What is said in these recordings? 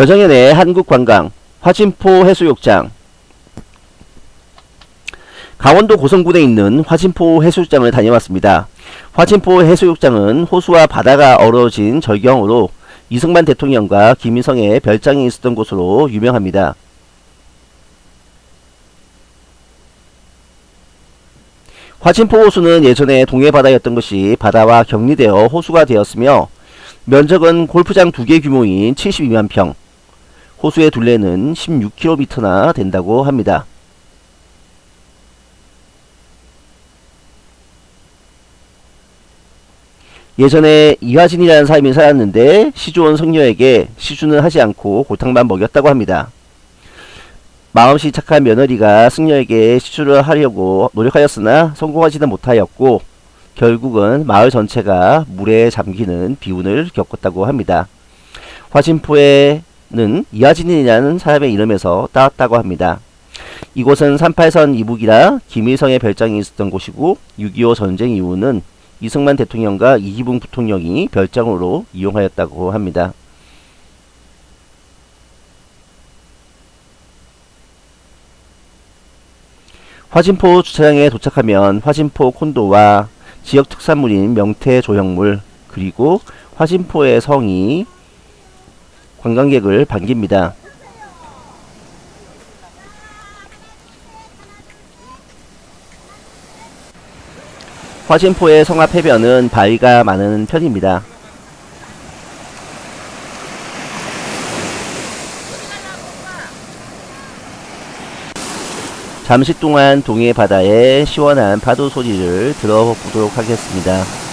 여정연의 한국관광 화진포 해수욕장 강원도 고성군에 있는 화진포 해수욕장을 다녀왔습니다. 화진포 해수욕장은 호수와 바다가 어우러진 절경으로 이승만 대통령과 김일성의 별장이 있었던 곳으로 유명합니다. 화진포 호수는 예전에 동해바다였던 것이 바다와 격리되어 호수가 되었으며 면적은 골프장 두개 규모인 72만 평, 호수의 둘레는 16km나 된다고 합니다. 예전에 이화진이라는 사람이 살았는데 시주원 성녀에게 시주는 하지 않고 골탕만 먹였다고 합니다. 마음씨 착한 며느리가 승려에게 시주를 하려고 노력하였으나 성공하지는 못하였고 결국은 마을 전체가 물에 잠기는 비운을 겪었다고 합니다. 화진포에 는 이하진이라는 사람의 이름에서 따왔다고 합니다. 이곳은 38선 이북이라 김일성의 별장이 있었던 곳이고 6.25 전쟁 이후는 이승만 대통령과 이기붕 부통령이 별장으로 이용하였다고 합니다. 화진포 주차장에 도착하면 화진포 콘도와 지역 특산물인 명태 조형물 그리고 화진포의 성이 관광객을 반깁니다. 화진포의 성합 해변은 바위가 많은 편입니다. 잠시 동안 동해 바다의 시원한 파도 소리를 들어보도록 하겠습니다.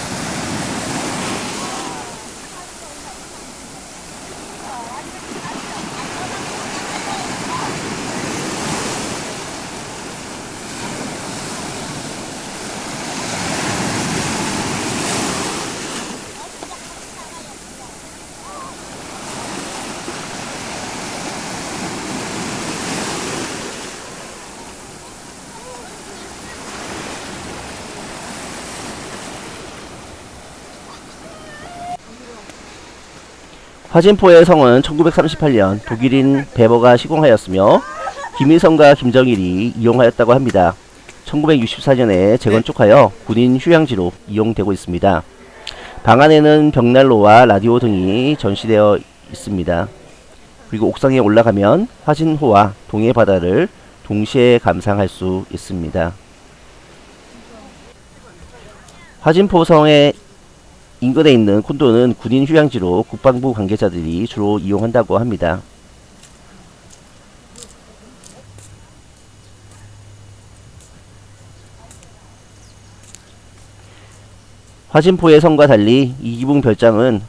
화진포의 성은 1938년 독일인 베버가 시공하였으며 김일성과 김정일이 이용하였다고 합니다. 1964년에 재건축하여 군인 휴양지로 이용되고 있습니다. 방 안에는 벽난로와 라디오 등이 전시되어 있습니다. 그리고 옥상에 올라가면 화진호와 동해 바다를 동시에 감상할 수 있습니다. 화진포성의 인근에 있는 콘도는 군인 휴양지로 국방부 관계자들이 주로 이용한다고 합니다. 화진포의 성과 달리 이기붕 별장은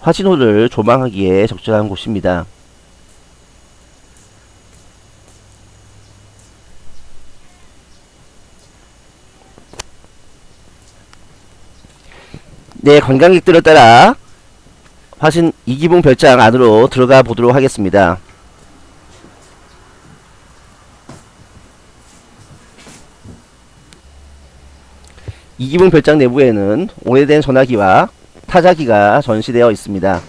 화진호를 조망하기에 적절한 곳입니다. 네, 관광객들을 따라 화신 이기붕 별장 안으로 들어가 보도록 하겠습니다. 이기붕 별장 내부에는 오래된 전화기와 타자기가 전시되어 있습니다.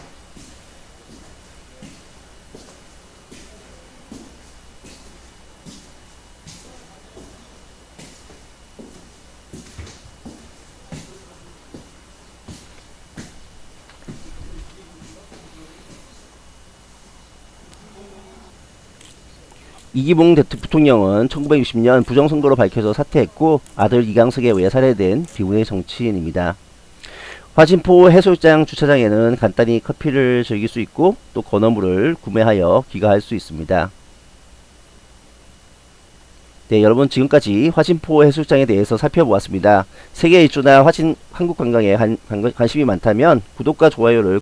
이기봉 부통령은 1960년 부정선거로 밝혀져 사퇴했고 아들 이강석에 의해 살해된 비운의 정치인입니다. 화진포 해수욕장 주차장에는 간단히 커피를 즐길 수 있고 또 건어물을 구매하여 귀가할 수 있습니다. 네 여러분 지금까지 화진포 해수욕장에 대해서 살펴보았습니다. 세계 일주나 화진 한국 관광에 관, 관심이 많다면 구독과 좋아요를